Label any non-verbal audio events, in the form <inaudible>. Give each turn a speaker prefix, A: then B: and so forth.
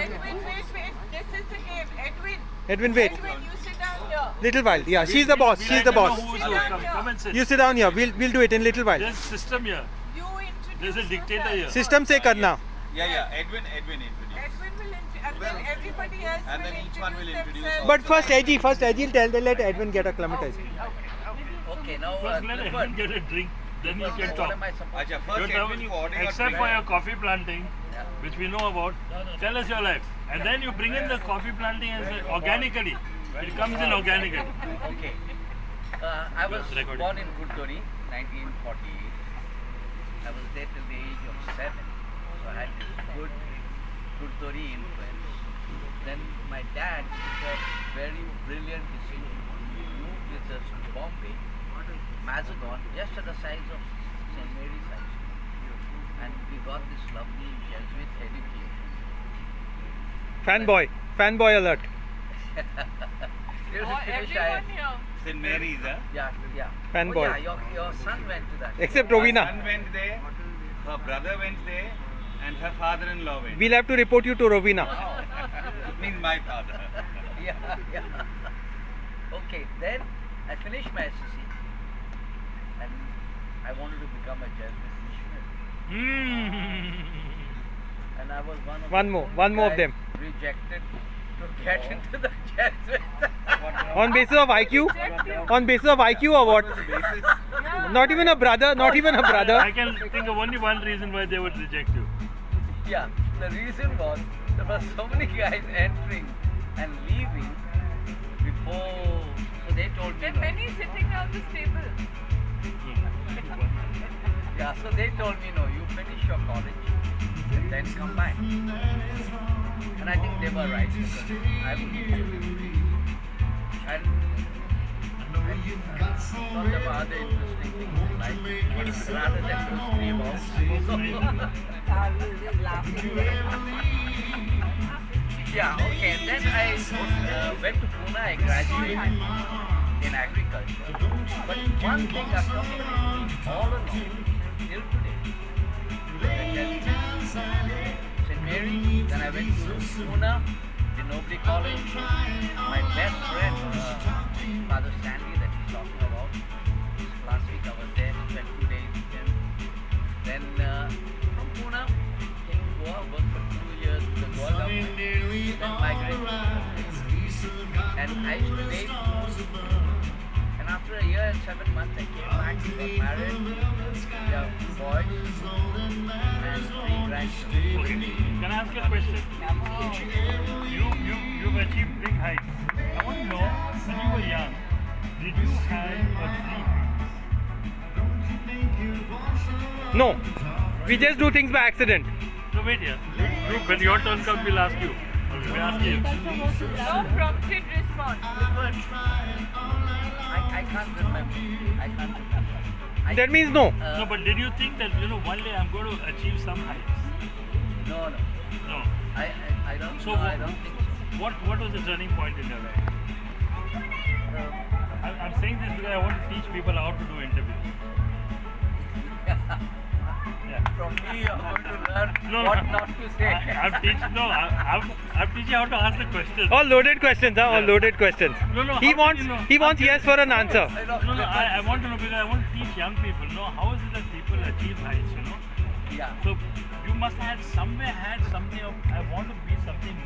A: Edwin, wait, wait. This is the game. Edwin.
B: Edwin, wait.
A: Edwin, you sit down here.
B: Little while. Yeah, she's the boss. She's the boss.
C: Come and sit.
B: You sit down here. We'll we'll do it in little while.
C: There's system here.
A: You introduce.
C: There's a dictator here.
B: System say karna.
D: Yeah, yeah. Edwin, Edwin introduce.
A: Edwin will introduce, and then everybody else
D: and
A: will
D: then each one will introduce.
A: Themselves.
B: But first, Edgy, first Edgy tell. They let Edwin get acclimatized.
E: Okay, okay. okay now uh,
C: first let Edwin get a drink then you can
E: what
C: talk.
E: am I supposed
C: You're
D: first Edwin, you order
C: Except for your coffee planting,
E: Yeah.
C: which we know about, tell us your life. And then you bring in the coffee planting as a- organically. It comes in organically.
E: Okay. Uh, I was
C: recording.
E: born in Curtorim, 1948. I was there till the age of seven, so I had this good Curtorim influence. Then my dad took a very brilliant decision. He moved with us to Bombay, Mazagon, just at the size of St. Mary's High School. And we got this lovely Jesuit education.
B: Fanboy, fanboy alert.
E: Till
A: Or
E: we
A: everyone here.
D: St. Mary's, huh?
E: Yeah, yeah.
B: Fanboy.
E: Oh, yeah, your, your son went to that.
B: Except
D: Her son went there, her brother went there, and her father-in-law went.
B: We'll have to report you to Rovina. Oh. <laughs>
D: means my father. <laughs>
E: yeah, yeah. Okay, then I finished my SSC and I wanted to become a Jesuit missionary.
C: Mm.
E: And I was one of
B: One
E: the
B: more, one more of them.
E: Rejected to get into the Jesuit.
B: On basis of IQ? On basis of IQ or what? <laughs> Not even a brother, not even a brother.
C: I can think of only one reason why they would reject you.
E: yeah, the reason was there were so many guys entering and leaving before. So they told me.
A: Then
E: no.
A: many sitting around this table. <laughs>
E: Yeah, so they told me, no, you finish your college and then come back. And I think they were right because I would. And I thought there other interesting things in life rather than those three balls. <laughs> yeah, okay. And then I uh, went to Pune, I graduated in agriculture. But one thing I've about all along, till today, St. Mary, then I went to Pune, De Nobili College. My best friend, uh, Father Stanley, that he's talking about. Last week I was there, spent two days him. Then uh, from Pune, came to Goa, worked for two years with the Goa government, then migrated And I used to date after a year and seven months, I came back, got married. We have two boys and three grandchildren.
C: Okay. Can I ask you a question? You, you, you've achieved big heights. I want to know, when you were young, did you have a dream?
B: No. We just do things by accident.
C: No, wait here. You, you, when your turn comes, we'll ask you. Okay, we'll ask you.
A: No prompted response.
E: I, I can't remember. I can't remember. I,
B: That means no.
E: uh,
C: No, but did you think that, you know, one day I'm going to achieve some heights?
E: no, no.
C: No.
E: I, I, I don't.
C: So
E: no,
C: what-
E: I don't think so.
C: What, what was the turning point in your life?
E: Um,
C: I, I'm saying this because I want to teach people how to do interviews. <laughs> Yeah.
E: from me, you're going to learn
C: No,
E: what <laughs> not to say.
C: I, I'm teaching. No, I, I'm, I'm teaching how to ask the questions.
B: All loaded questions, huh? All loaded questions.
C: No, no.
B: He wants
C: you know?
B: he wants yes for an answer.
E: I
C: No, no. I, I want to know because I want to teach young people. Know how is it that people achieve heights? You know.
E: yeah.
C: So you must have somewhere had something of I want to be something